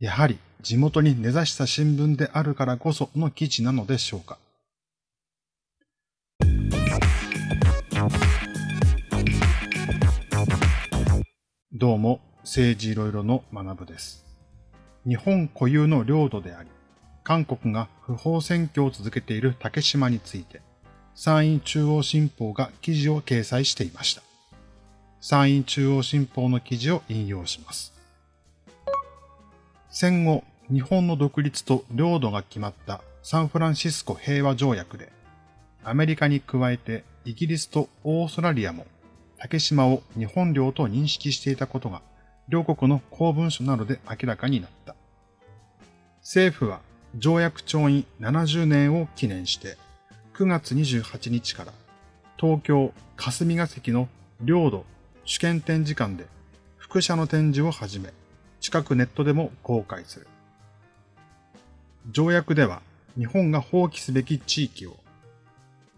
やはり地元に根ざした新聞であるからこその記事なのでしょうか。どうも、政治いろいろの学部です。日本固有の領土であり、韓国が不法占拠を続けている竹島について、山陰中央新報が記事を掲載していました。山陰中央新報の記事を引用します。戦後、日本の独立と領土が決まったサンフランシスコ平和条約で、アメリカに加えてイギリスとオーストラリアも竹島を日本領と認識していたことが、両国の公文書などで明らかになった。政府は条約調印70年を記念して、9月28日から東京霞が関の領土主権展示館で副写の展示を始め、近くネットでも公開する。条約では日本が放棄すべき地域を、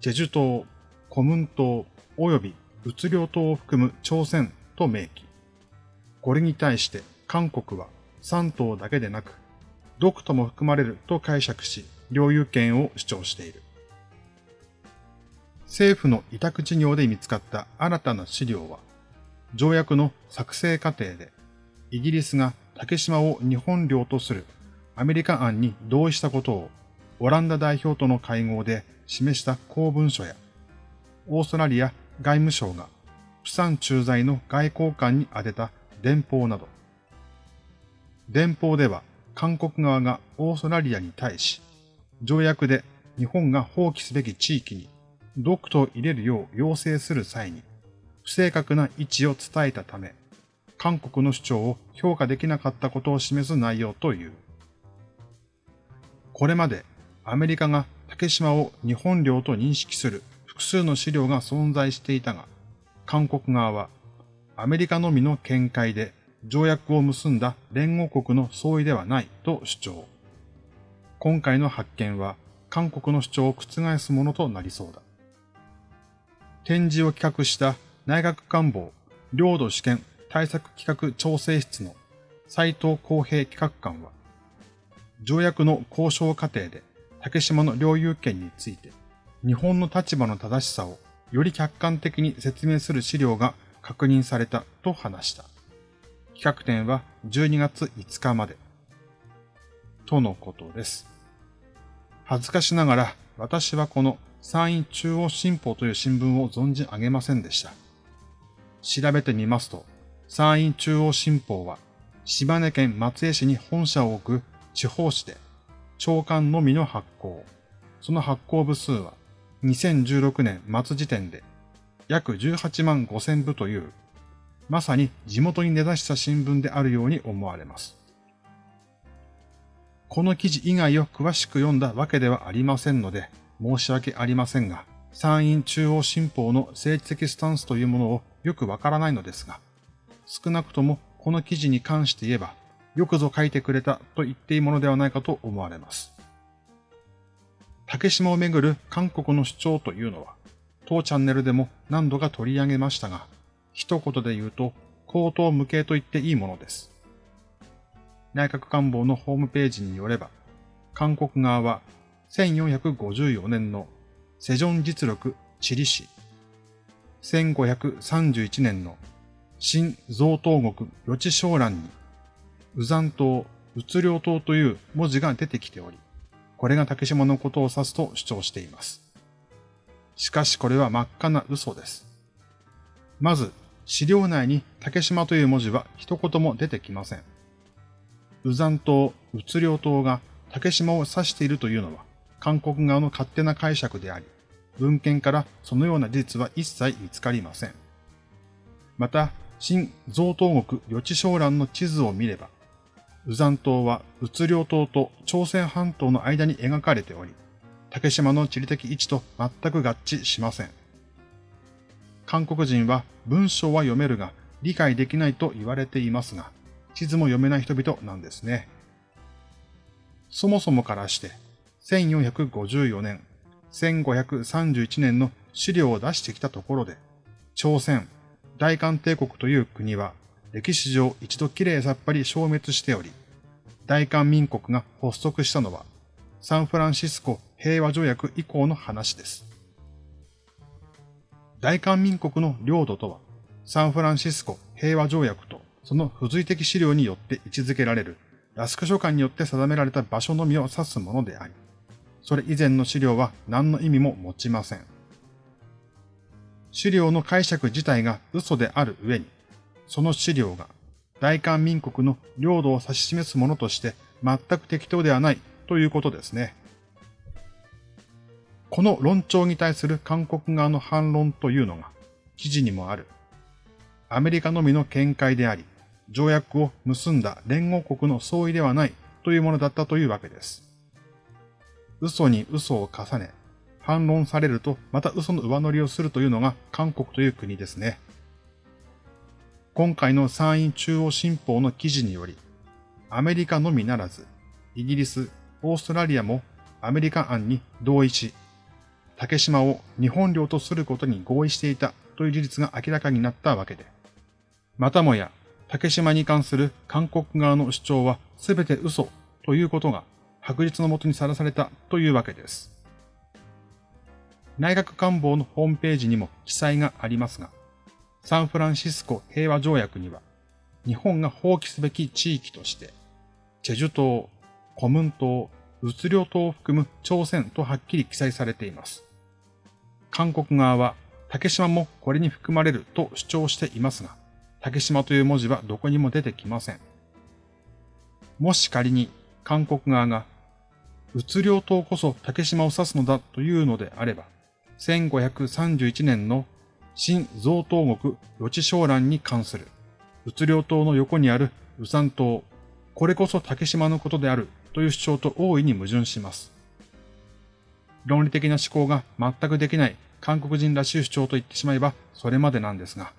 チェジュ島、コムン島及びうつ領島を含む朝鮮と明記。これに対して韓国は3島だけでなく、独とも含まれると解釈し、領有権を主張している。政府の委託事業で見つかった新たな資料は、条約の作成過程で、イギリスが竹島を日本領とする。アメリカ案に同意したことを、オランダ代表との会合で示した公文書や、オーストラリア外務省が、プサン駐在の外交官に宛てた電報など、電報では韓国側がオーストラリアに対し、条約で日本が放棄すべき地域にドクトを入れるよう要請する際に、不正確な位置を伝えたため、韓国の主張を評価できなかったことを示す内容という。これまでアメリカが竹島を日本領と認識する複数の資料が存在していたが、韓国側はアメリカのみの見解で条約を結んだ連合国の総意ではないと主張。今回の発見は韓国の主張を覆すものとなりそうだ。展示を企画した内閣官房領土試験対策企画調整室の斉藤公平企画官は、条約の交渉過程で竹島の領有権について日本の立場の正しさをより客観的に説明する資料が確認されたと話した。企画展は12月5日まで。とのことです。恥ずかしながら私はこの山陰中央新報という新聞を存じ上げませんでした。調べてみますと、山陰中央新報は島根県松江市に本社を置く地方紙で、長官のみの発行。その発行部数は2016年末時点で約18万5千部という、まさに地元に根ざした新聞であるように思われます。この記事以外を詳しく読んだわけではありませんので、申し訳ありませんが、山陰中央新報の政治的スタンスというものをよくわからないのですが、少なくともこの記事に関して言えば、よくぞ書いてくれたと言っていいものではないかと思われます。竹島をめぐる韓国の主張というのは、当チャンネルでも何度か取り上げましたが、一言で言うと、口頭無形と言っていいものです。内閣官房のホームページによれば、韓国側は1454年のセジョン実力地理史、1531年の新贈東国予知商欄に、ウザン島、うつ領島という文字が出てきており、これが竹島のことを指すと主張しています。しかしこれは真っ赤な嘘です。まず、資料内に竹島という文字は一言も出てきません。ウザン島、うつ領島が竹島を指しているというのは、韓国側の勝手な解釈であり、文献からそのような事実は一切見つかりません。また、新贈東国予知商欄の地図を見れば、ウザン島はうつ領島と朝鮮半島の間に描かれており、竹島の地理的位置と全く合致しません。韓国人は文章は読めるが理解できないと言われていますが、地図も読めない人々なんですね。そもそもからして、1454年、1531年の資料を出してきたところで、朝鮮、大韓帝国という国は歴史上一度きれいさっぱり消滅しており、大韓民国が発足したのは、サンフランシスコ平和条約以降の話です。大韓民国の領土とは、サンフランシスコ平和条約とその付随的資料によって位置づけられるラスク書簡によって定められた場所のみを指すものであり、それ以前の資料は何の意味も持ちません。資料の解釈自体が嘘である上に、その資料が大韓民国の領土を指し示すものとして全く適当ではないということですね。この論調に対する韓国側の反論というのが記事にもある。アメリカのみの見解であり、条約を結んだ連合国の総意ではないというものだったというわけです。嘘に嘘を重ね、反論されるとまた嘘の上乗りをするというのが韓国という国ですね。今回の参院中央新報の記事により、アメリカのみならず、イギリス、オーストラリアもアメリカ案に同意し、竹島を日本領とすることに合意していたという事実が明らかになったわけで、またもや竹島に関する韓国側の主張は全て嘘ということが白日のもとにさらされたというわけです。内閣官房のホームページにも記載がありますが、サンフランシスコ平和条約には、日本が放棄すべき地域として、チェジュ島、コムン島、ウツ領島を含む朝鮮とはっきり記載されています。韓国側は竹島もこれに含まれると主張していますが、竹島という文字はどこにも出てきません。もし仮に韓国側が、うつ領島こそ竹島を指すのだというのであれば、1531年の新贈東国予知商欄に関する、うつ領島の横にある宇山島、これこそ竹島のことであるという主張と大いに矛盾します。論理的な思考が全くできない韓国人らしい主張と言ってしまえばそれまでなんですが、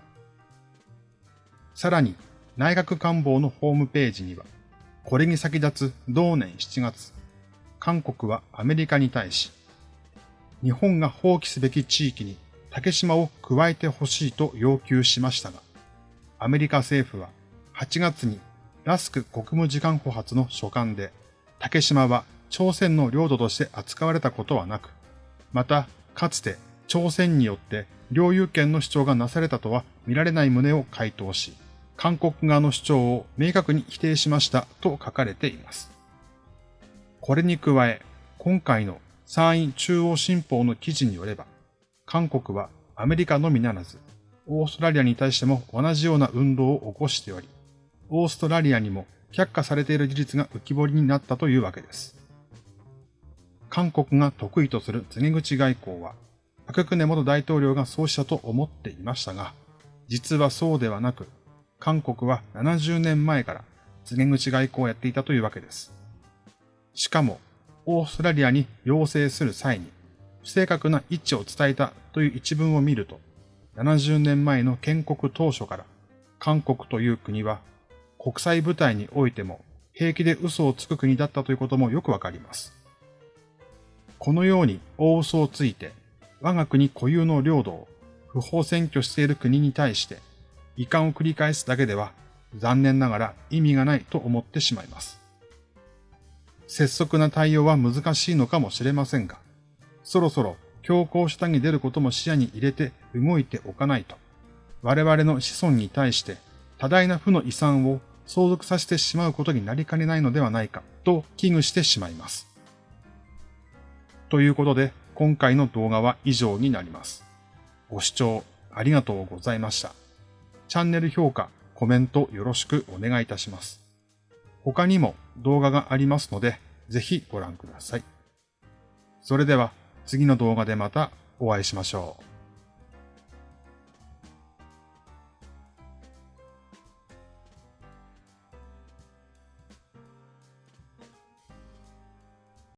さらに内閣官房のホームページには、これに先立つ同年7月、韓国はアメリカに対し、日本が放棄すべき地域に竹島を加えてほしいと要求しましたが、アメリカ政府は8月にラスク国務次官補発の書簡で、竹島は朝鮮の領土として扱われたことはなく、また、かつて朝鮮によって領有権の主張がなされたとは見られない旨を回答し、韓国側の主張を明確に否定しましたと書かれています。これに加え、今回の参院中央新報の記事によれば、韓国はアメリカのみならず、オーストラリアに対しても同じような運動を起こしており、オーストラリアにも却下されている事実が浮き彫りになったというわけです。韓国が得意とする告げ口外交は、パククネ元大統領がそうしたと思っていましたが、実はそうではなく、韓国は70年前から告げ口外交をやっていたというわけです。しかも、オーストラリアに要請する際に、不正確な位置を伝えたという一文を見ると、70年前の建国当初から、韓国という国は国際舞台においても平気で嘘をつく国だったということもよくわかります。このように大嘘をついて、我が国固有の領土を不法占拠している国に対して、遺憾を繰り返すだけでは残念ながら意味がないと思ってしまいます。拙速な対応は難しいのかもしれませんが、そろそろ強行下に出ることも視野に入れて動いておかないと、我々の子孫に対して多大な負の遺産を相続させてしまうことになりかねないのではないかと危惧してしまいます。ということで、今回の動画は以上になります。ご視聴ありがとうございました。チャンネル評価、コメントよろしくお願いいたします。他にも動画がありますので、ぜひご覧ください。それでは次の動画でまたお会いしましょう。